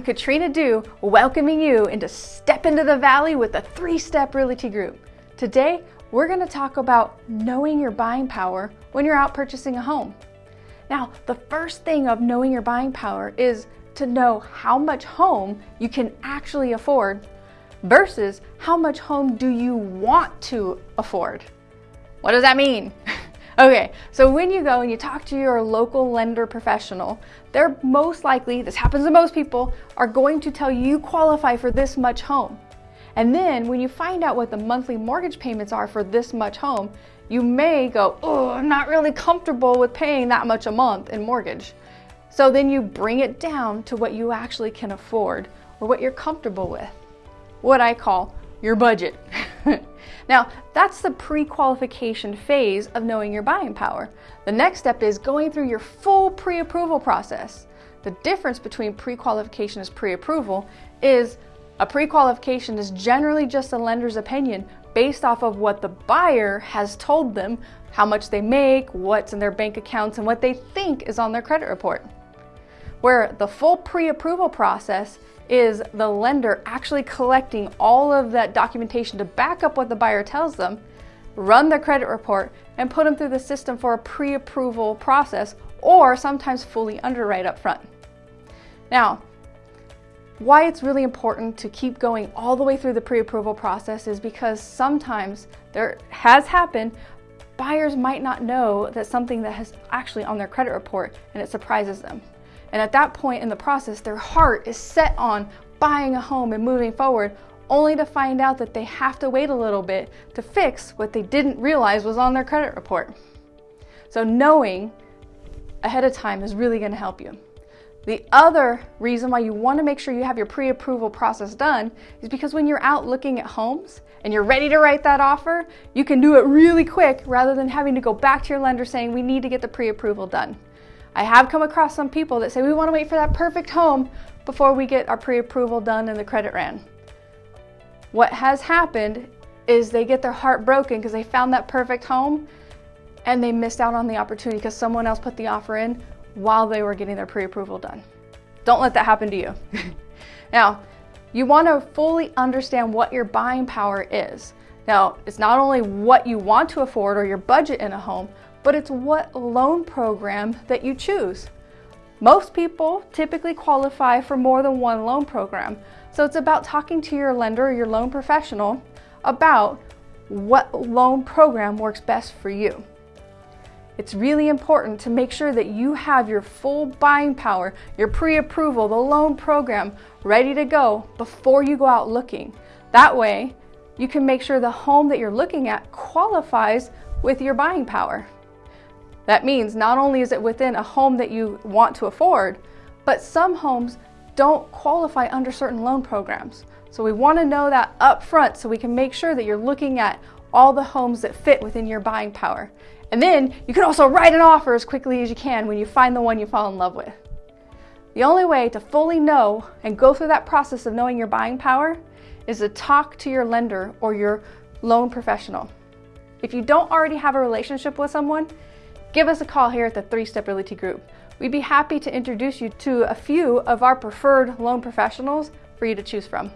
Katrina Dew, welcoming you into Step into the Valley with the Three Step Realty Group. Today, we're going to talk about knowing your buying power when you're out purchasing a home. Now, the first thing of knowing your buying power is to know how much home you can actually afford versus how much home do you want to afford. What does that mean? Okay, so when you go and you talk to your local lender professional, they're most likely, this happens to most people, are going to tell you qualify for this much home. And then when you find out what the monthly mortgage payments are for this much home, you may go, oh, I'm not really comfortable with paying that much a month in mortgage. So then you bring it down to what you actually can afford or what you're comfortable with. What I call your budget. now, that's the pre-qualification phase of knowing your buying power. The next step is going through your full pre-approval process. The difference between pre-qualification and pre-approval is a pre-qualification is generally just a lender's opinion based off of what the buyer has told them, how much they make, what's in their bank accounts, and what they think is on their credit report. Where the full pre-approval process is the lender actually collecting all of that documentation to back up what the buyer tells them, run their credit report, and put them through the system for a pre-approval process or sometimes fully underwrite up front. Now, why it's really important to keep going all the way through the pre-approval process is because sometimes there has happened buyers might not know that something that has actually on their credit report and it surprises them. And at that point in the process, their heart is set on buying a home and moving forward, only to find out that they have to wait a little bit to fix what they didn't realize was on their credit report. So knowing ahead of time is really gonna help you. The other reason why you wanna make sure you have your pre-approval process done is because when you're out looking at homes and you're ready to write that offer, you can do it really quick rather than having to go back to your lender saying, we need to get the pre-approval done. I have come across some people that say we want to wait for that perfect home before we get our pre-approval done and the credit ran. What has happened is they get their heart broken because they found that perfect home and they missed out on the opportunity because someone else put the offer in while they were getting their pre-approval done. Don't let that happen to you. now, you want to fully understand what your buying power is. Now, it's not only what you want to afford or your budget in a home, but it's what loan program that you choose. Most people typically qualify for more than one loan program, so it's about talking to your lender or your loan professional about what loan program works best for you. It's really important to make sure that you have your full buying power, your pre-approval, the loan program ready to go before you go out looking. That way, you can make sure the home that you're looking at qualifies with your buying power. That means not only is it within a home that you want to afford, but some homes don't qualify under certain loan programs. So we want to know that up front so we can make sure that you're looking at all the homes that fit within your buying power. And then you can also write an offer as quickly as you can when you find the one you fall in love with. The only way to fully know and go through that process of knowing your buying power is to talk to your lender or your loan professional. If you don't already have a relationship with someone, give us a call here at the Three Step Realty Group. We'd be happy to introduce you to a few of our preferred loan professionals for you to choose from.